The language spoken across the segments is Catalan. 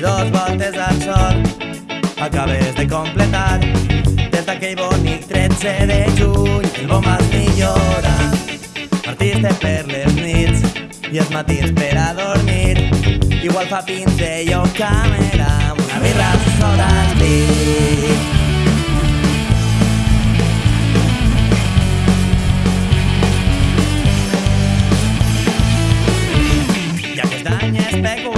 dues voltes al sol. Acabes de completar des d'aquell bonic 13 de juny. El bon vas millorar partiste per les nits i els matins per a dormir. Igual fa pinzell o càmera amb una birra sobre el dit I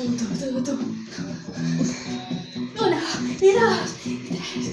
Tu, tu,